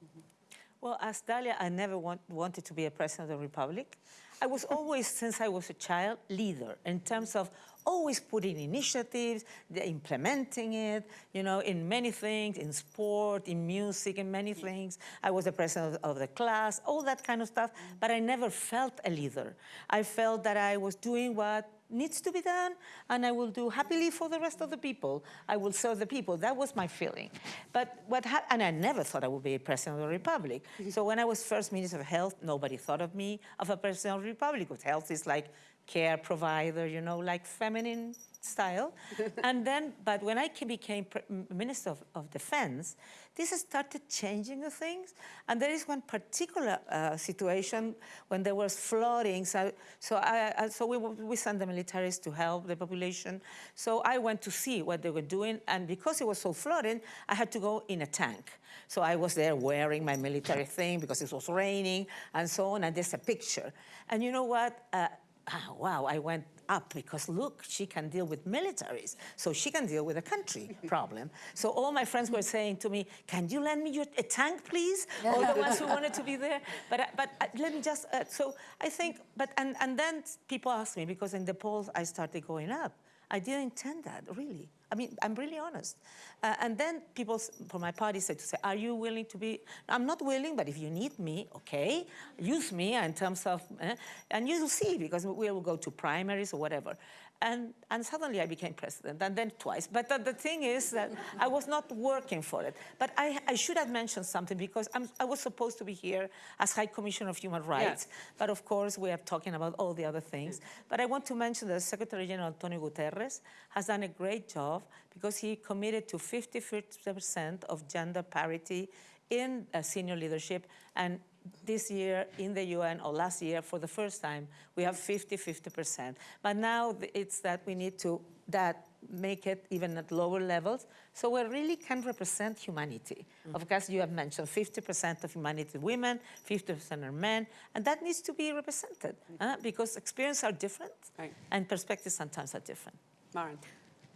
Well, as Dalia, I never want, wanted to be a president of the republic. I was always, since I was a child, leader in terms of always putting initiatives, implementing it, you know, in many things, in sport, in music, in many things. I was the president of, of the class, all that kind of stuff, but I never felt a leader. I felt that I was doing what needs to be done, and I will do happily for the rest of the people. I will serve the people. That was my feeling. But what and I never thought I would be a president of the republic. Mm-hmm. so when I was first minister of health, nobody thought of me of a president of the republic. Because health is like care provider, you know, like feminine style. and then, but when I became minister of, of defense, this has started changing the things. And there is one particular uh, situation when there was flooding. So, so, I, I, so we, we sent the militaries to help the population. So I went to see what they were doing. And because it was so flooding, I had to go in a tank. So I was there wearing my military thing because it was raining and so on. And there's a picture. And you know what? Uh, ah, wow, I went up because look, she can deal with militaries, so she can deal with a country problem. So all my friends were saying to me, "Can you lend me your, a tank, please?" All the ones who wanted to be there. But but uh, let me just. Uh, so I think, but and and then people asked me because in the polls I started going up. I didn't intend that really. I mean, I'm really honest. Uh, and then people from my party said to say, "Are you willing to be?" I'm not willing, but if you need me, okay, use me in terms of, eh, and you'll see because we will go to primaries or whatever. And, and suddenly I became president, and then twice. But the, the thing is that I was not working for it. But I, I should have mentioned something because I'm, I was supposed to be here as High Commissioner of Human Rights. But of course, we are talking about all the other things. But I want to mention that Secretary General Antonio Guterres has done a great job because he committed to 50% of gender parity in uh, senior leadership. And this year in the UN, or last year, for the first time, we have 50-50%. But now it's that we need to that make it even at lower levels, so we really can represent humanity. Of course, you have mentioned 50% of humanity women, 50% are men, and that needs to be represented uh, because experiences are different Right. and perspectives sometimes are different. Marin.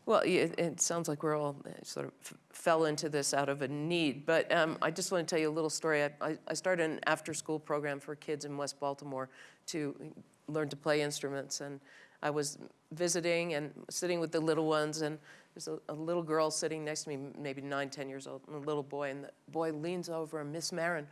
Well, it, it sounds like we're all uh, sort of fell into this out of a need. But um, I just want to tell you a little story. I, I, I started an after-school program for kids in West Baltimore to learn to play instruments. And I was visiting and sitting with the little ones, and there's a, a little girl sitting next to me, maybe nine, ten years old, and a little boy. And the boy leans over and Miss Marin,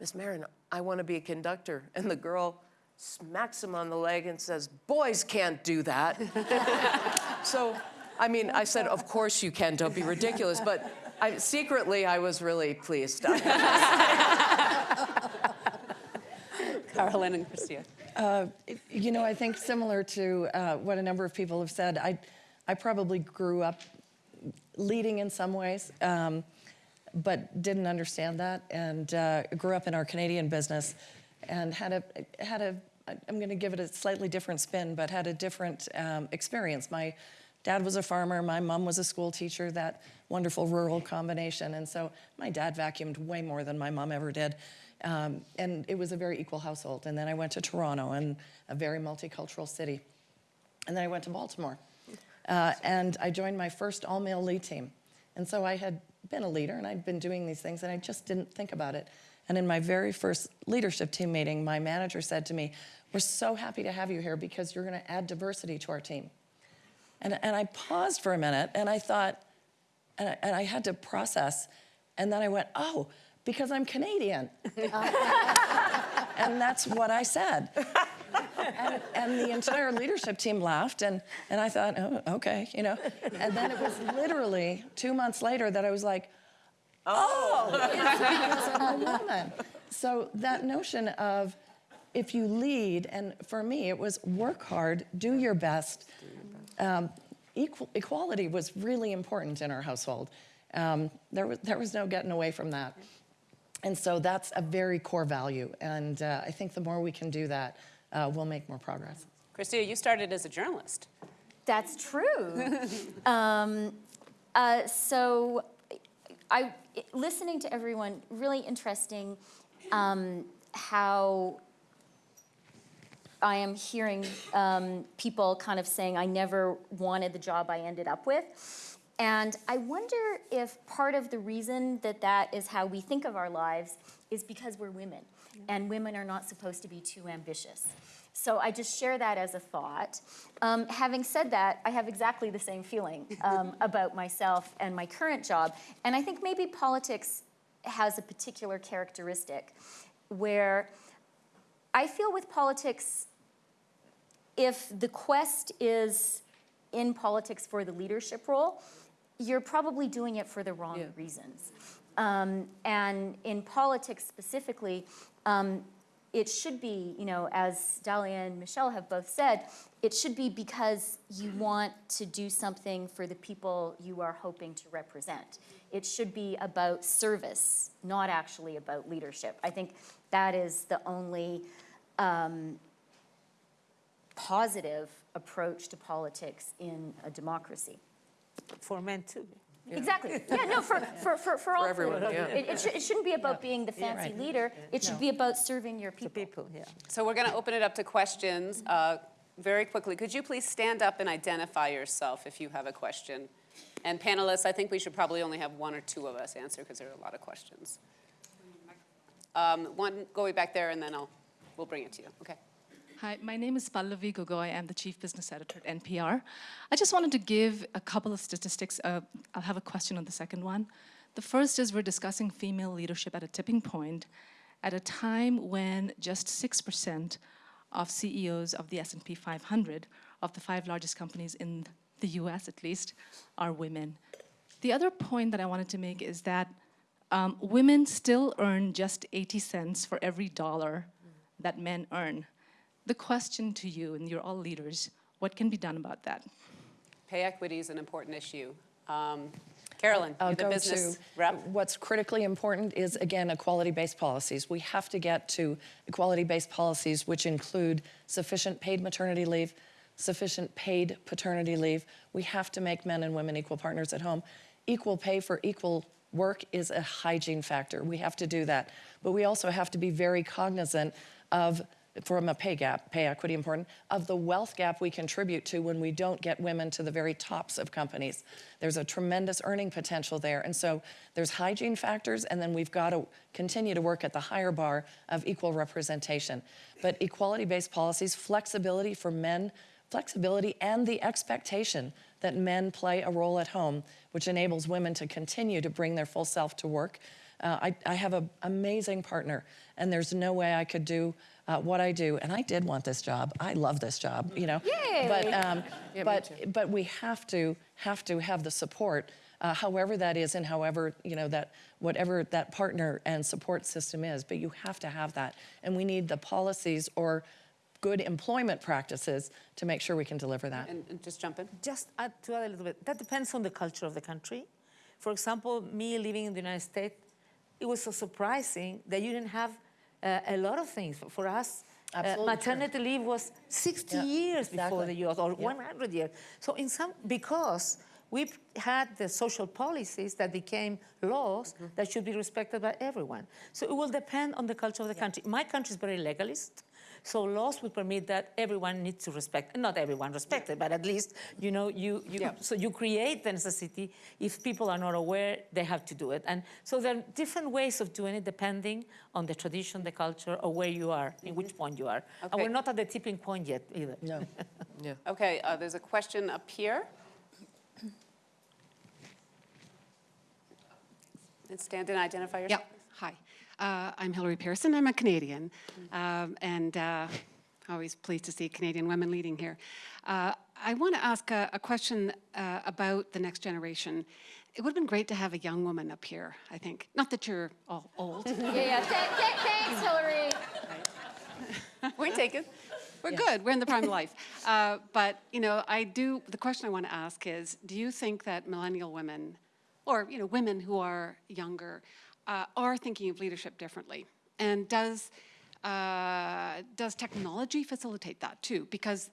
Miss Marin, I want to be a conductor. And the girl smacks him on the leg and says, "Boys can't do that." So, I mean, I said, of course you can, don't be ridiculous, but I, secretly I was really pleased. Carolyn and Chrystia. You know, I think similar to uh, what a number of people have said, I, I probably grew up leading in some ways, um, but didn't understand that, and uh, grew up in our Canadian business, and had a had a I'm going to give it a slightly different spin, but had a different um, experience. My dad was a farmer, my mom was a school teacher, that wonderful rural combination. And so my dad vacuumed way more than my mom ever did. Um, and it was a very equal household. And then I went to Toronto, and a very multicultural city. And then I went to Baltimore. Uh, and I joined my first all male lead team. And so I had been a leader and I'd been doing these things and I just didn't think about it. And in my very first leadership team meeting, my manager said to me, We're so happy to have you here because you're going to add diversity to our team. And, and I paused for a minute and I thought, and I, and I had to process. And then I went, Oh, because I'm Canadian. and that's what I said. And, and the entire leadership team laughed, and, and I thought, oh, okay, you know. And then it was literally two months later that I was like, oh, oh. it's because I'm a woman. So that notion of if you lead, and for me, it was work hard, do your best. Um, equal, equality was really important in our household. Um, there, was, there was no getting away from that. And so that's a very core value. And uh, I think the more we can do that, uh, we'll make more progress. Chrystia, you started as a journalist. That's true. um, uh, so, I listening to everyone, really interesting um, how I am hearing um, people kind of saying, I never wanted the job I ended up with. And I wonder if part of the reason that that is how we think of our lives is because we're women, and women are not supposed to be too ambitious. So I just share that as a thought. Um, having said that, I have exactly the same feeling um, about myself and my current job. And I think maybe politics has a particular characteristic where I feel with politics, if the quest is in politics for the leadership role, you're probably doing it for the wrong Yeah. reasons. Um, and in politics specifically, um, it should be, you know, as Dalia and Michelle have both said, it should be because you want to do something for the people you are hoping to represent. It should be about service, not actually about leadership. I think that is the only um, positive approach to politics in a democracy. For men too. Exactly. Yeah, no, for, for, for, for all three. everyone, yeah. It, it, should, it shouldn't be about being the fancy leader. It should be about serving your The people. people, yeah. So we're going to open it up to questions uh, very quickly. Could you please stand up and identify yourself if you have a question? And panelists, I think we should probably only have one or two of us answer because there are a lot of questions. Um, One, go way back there, and then I'll, we'll bring it to you. Okay. Hi, my name is Pallavi Gogoi. I'm the Chief Business Editor at NPR. I just wanted to give a couple of statistics. Uh, I'll have a question on the second one. The first is we're discussing female leadership at a tipping point at a time when just 6% of CEOs of the S&P 500, of the five largest companies in the US at least, are women. The other point that I wanted to make is that um, women still earn just 80 cents for every dollar that men earn. The question to you, and you're all leaders, what can be done about that? Pay equity is an important issue. Um, Carolyn, I'll you're the go business to rep. what's critically important is again equality-based policies. We have to get to equality-based policies which include sufficient paid maternity leave, sufficient paid paternity leave. We have to make men and women equal partners at home. Equal pay for equal work is a hygiene factor. We have to do that. But we also have to be very cognizant of from a pay gap, pay equity important, of the wealth gap we contribute to when we don't get women to the very tops of companies. There's a tremendous earning potential there. And so there's hygiene factors, and then we've got to continue to work at the higher bar of equal representation. But equality based policies, flexibility for men, flexibility, and the expectation that men play a role at home, which enables women to continue to bring their full self to work. Uh, I, I have an amazing partner, and there's no way I could do uh, what I do. And I did want this job. I love this job, you know. Yay! But um, me but but we have to have to have the support, uh, however that is, and however you know that whatever that partner and support system is. But you have to have that, and we need the policies or good employment practices to make sure we can deliver that. And, and just jump in. Just add to add a little bit, that depends on the culture of the country. For example, me living in the United States, it was so surprising that you didn't have uh, a lot of things. For us, Uh, Absolutely true. maternity leave was 60 Yeah, years before exactly. the US, or 100 years. So in some, because we've had the social policies that became laws Mm-hmm. that should be respected by everyone. So it will depend on the culture of the country. My country is very legalist. So laws will permit that everyone needs to respect, not everyone respect it, but at least, you know, you, you Yeah. so you create the necessity. If people are not aware, they have to do it. And so there are different ways of doing it depending on the tradition, the culture, or where you are, in which point you are. Okay. And we're not at the tipping point yet either. No. Yeah. Okay, uh, there's a question up here. And stand and identify yourself. Yep, hi. Uh, I'm Hilary Pearson. I'm a Canadian, um, and uh, always pleased to see Canadian women leading here. Uh, I want to ask a, a question uh, about the next generation. It would have been great to have a young woman up here, I think. Not that you're all old. Yeah, yeah, Th- th- thanks, Hillary. Point taken. We're good. We're in the prime of life. Uh, but you know, I do. The question I want to ask is: Do you think that millennial women, or you know, women who are younger, uh, are thinking of leadership differently? And does uh, does technology facilitate that too? Because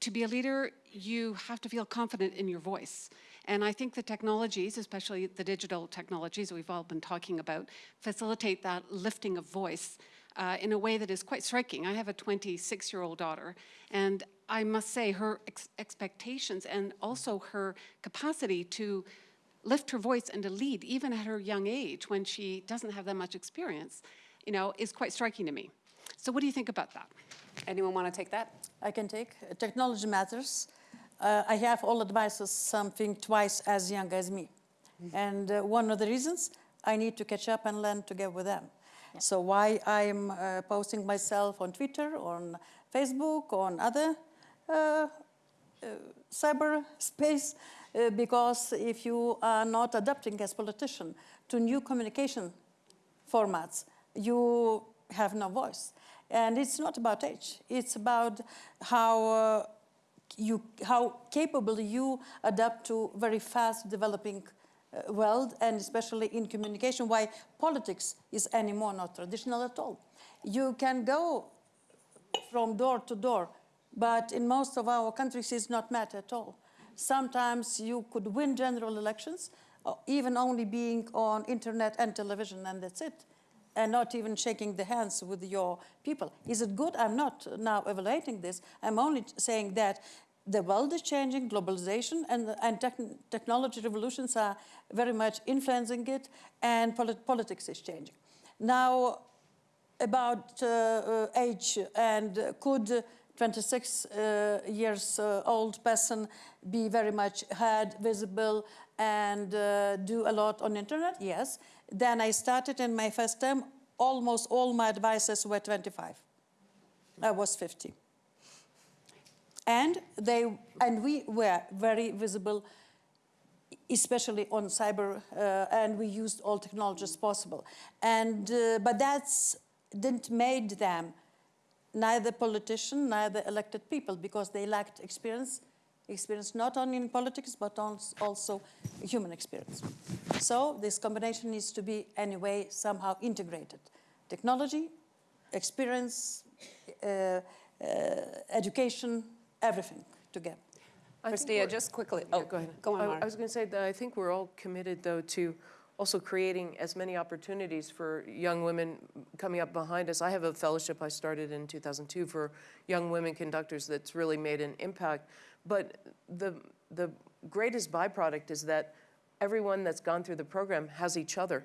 to be a leader, you have to feel confident in your voice. And I think the technologies, especially the digital technologies we've all been talking about, facilitate that lifting of voice uh, in a way that is quite striking. I have a 26 year old daughter, and I must say her ex- expectations and also her capacity to lift her voice and to lead, even at her young age when she doesn't have that much experience, you know, is quite striking to me. So, what do you think about that? Anyone want to take that? I can take. Uh, Technology matters. Uh, I have all advisors something twice as young as me. And uh, one of the reasons, I need to catch up and learn together with them. So why I'm uh, posting myself on Twitter, on Facebook, on other uh, uh, because if you are not adapting as politician to new communication formats, you have no voice. And it's not about age. It's about how uh, you how capable you adapt to very fast developing uh, world and especially in communication why politics is anymore not traditional at all you can go from door to door but in most of our countries it's not met at all sometimes you could win general elections uh, even only being on internet and television and that's it and not even shaking the hands with your people. Is it good? I'm not now evaluating this. I'm only saying that the world is changing, globalization and, and tech, technology revolutions are very much influencing it, and polit- politics is changing. Now, about uh, uh, age and could 26 uh, years uh, old person be very much heard, visible, and uh, do a lot on internet? Yes. Then I started in my first term. Almost all my advisors were 25. I was 50. And they and we were very visible especially on cyber, uh, and we used all technologies possible. And, uh, but that's didn't made them neither politician, neither elected people, because they lacked experience, experience not only in politics, but also human experience. So this combination needs to be anyway somehow integrated. Technology, experience, uh, uh, education, everything together. I Chrystia, just quickly. Yeah, Oh, go ahead. Go on, I- I was going to say that I think we're all committed, though, to also creating as many opportunities for young women coming up behind us. I have a fellowship I started in 2002 for young women conductors that's really made an impact. But the, the greatest byproduct is that everyone that's gone through the program has each other.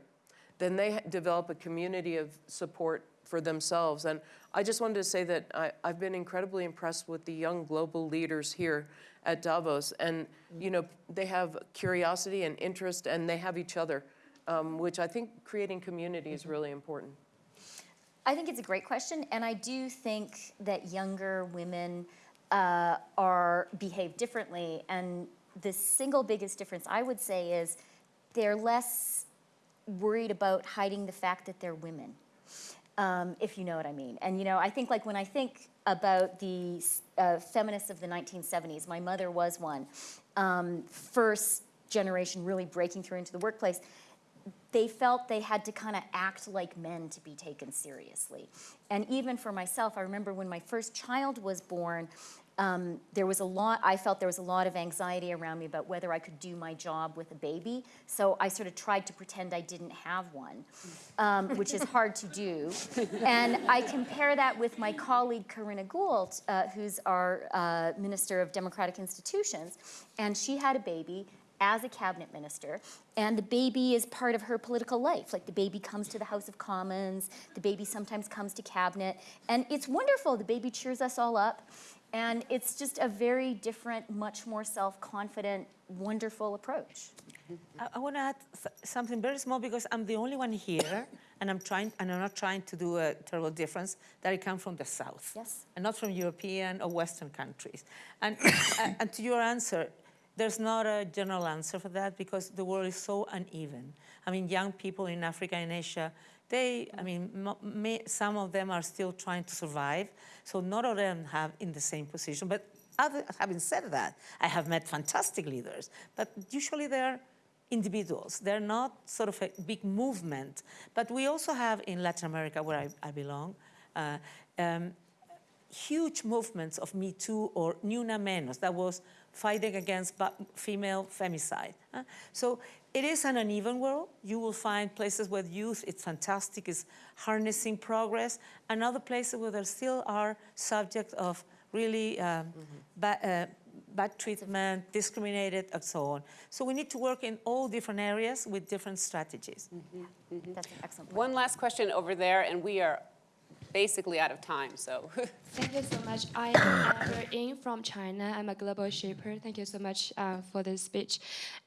Then they develop a community of support for themselves. And I just wanted to say that I, I've been incredibly impressed with the young global leaders here at Davos. And, you know, they have curiosity and interest, and they have each other, um, which I think creating community is really important. I think it's a great question, and I do think that younger women uh, are behave differently. And the single biggest difference I would say is they're less worried about hiding the fact that they're women, um, if you know what I mean. And you know, I think like when I think about the uh, feminists of the 1970s, my mother was one, um, first generation really breaking through into the workplace they felt they had to kind of act like men to be taken seriously. And even for myself, I remember when my first child was born, um, there was a lot, I felt there was a lot of anxiety around me about whether I could do my job with a baby. So I sort of tried to pretend I didn't have one, um, which is hard to do. And I compare that with my colleague Karina Gould, uh, who's our uh, Minister of Democratic Institutions. And she had a baby as a cabinet minister, and the baby is part of her political life. Like the baby comes to the House of Commons, the baby sometimes comes to cabinet, and it's wonderful. The baby cheers us all up. And it's just a very different, much more self-confident, wonderful approach. I, I want to add something very small because I'm the only one here, and I'm trying, and I'm not trying to do a terrible difference. That I come from the south, Yes. and not from European or Western countries. And and- and to your answer, there's not a general answer for that because the world is so uneven. I mean, young people in Africa and Asia, they, I mean, may, some of them are still trying to survive, so not all of them have in the same position. But other, having said that, I have met fantastic leaders, but usually they're individuals. They're not sort of a big movement. But we also have in Latin America, where I, I belong, uh, um, huge movements of Me Too or Ni Una Menos, that was fighting against female femicide. huh? So it is an uneven world. You will find places where youth, it's fantastic, is harnessing progress, and other places where there still are subject of really um, ba- uh, bad treatment, discriminated, and so on. So we need to work in all different areas with different strategies. That's an excellent point. One last question over there, and we are basically out of time, so. Thank you so much. I am Amber Ying from China. I'm a global shipper. Thank you so much uh, for this speech.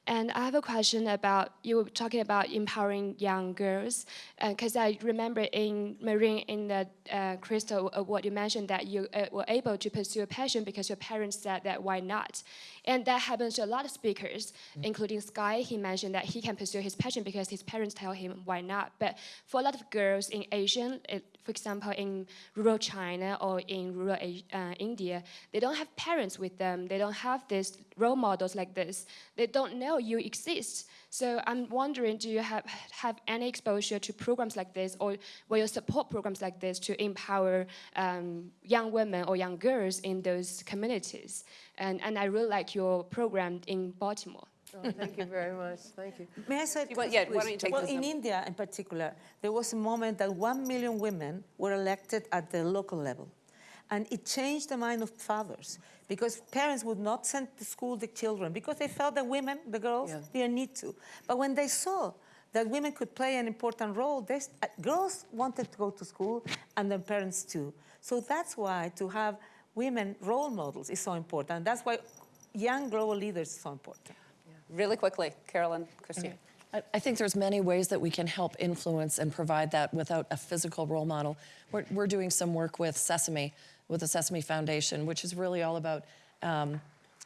And I have a question about you were talking about empowering young girls, because I remember in Marin in the uh, Crystal Award you mentioned that you uh, were able to pursue a passion because your parents said that why not, and that happens to a lot of speakers, including Sky. He mentioned that he can pursue his passion because his parents tell him why not. But for a lot of girls in Asian, it, for example, in rural China or in rural uh, India, they don't have parents with them. They don't have these role models like this. They don't know you exist. So I'm wondering, do you have, have any exposure to programs like this, or will you support programs like this to empower um, young women or young girls in those communities? And, and I really like your program in Baltimore. Oh, Thank you very much, thank you. May I say? Want- yeah, why don't you take Well, in? India in particular, there was a moment that one million women were elected at the local level. And it changed the mind of fathers because parents would not send to school the children because they felt that women, the girls, Yeah. didn't need to. But when they saw that women could play an important role, they, uh, girls wanted to go to school and their parents too. So that's why to have women role models is so important. That's why young global leaders is so important. Really quickly, Carolyn, Christine. I- I think there's many ways that we can help influence and provide that without a physical role model. We're, we're doing some work with Sesame, with the Sesame Foundation, which is really all about um,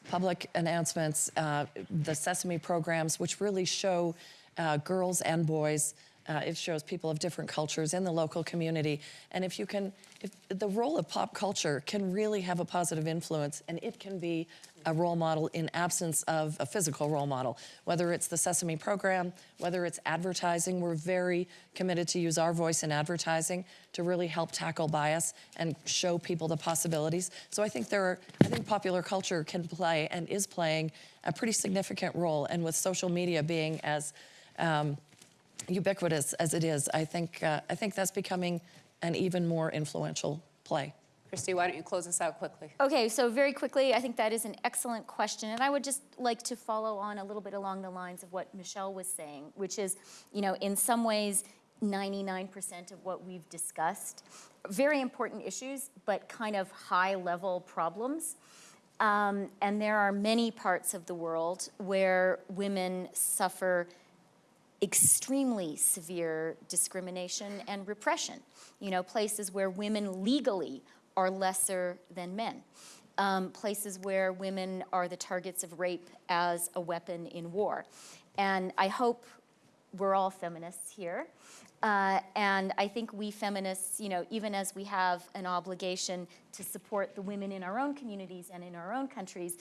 public announcements, uh, the Sesame programs, which really show uh, girls and boys. Uh, it shows people of different cultures in the local community. And if you can, if the role of pop culture can really have a positive influence, and it can be a role model in absence of a physical role model, whether it's the Sesame program, whether it's advertising. We're very committed to use our voice in advertising to really help tackle bias and show people the possibilities. So I think there are, I think popular culture can play and is playing a pretty significant role. And with social media being as um, ubiquitous as it is, I think, uh, I think that's becoming an even more influential play. Christy, why don't you close us out quickly? Okay, so very quickly, I think that is an excellent question, and I would just like to follow on a little bit along the lines of what Michelle was saying, which is, you know, in some ways, 99% of what we've discussed, very important issues, but kind of high-level problems. Um, and there are many parts of the world where women suffer extremely severe discrimination and repression. You know, places where women legally are lesser than men. Um, places where women are the targets of rape as a weapon in war. And I hope we're all feminists here. Uh, and I think we feminists, you know, even as we have an obligation to support the women in our own communities and in our own countries,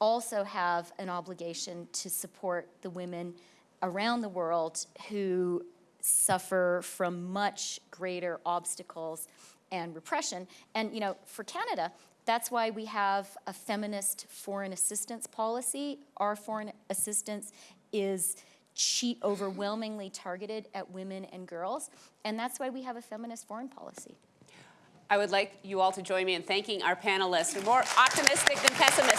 also have an obligation to support the women around the world who suffer from much greater obstacles and repression. And, you know, for Canada, that's why we have a feminist foreign assistance policy. Our foreign assistance is che- overwhelmingly targeted at women and girls, and that's why we have a feminist foreign policy. I would like you all to join me in thanking our panelists. More optimistic than pessimistic.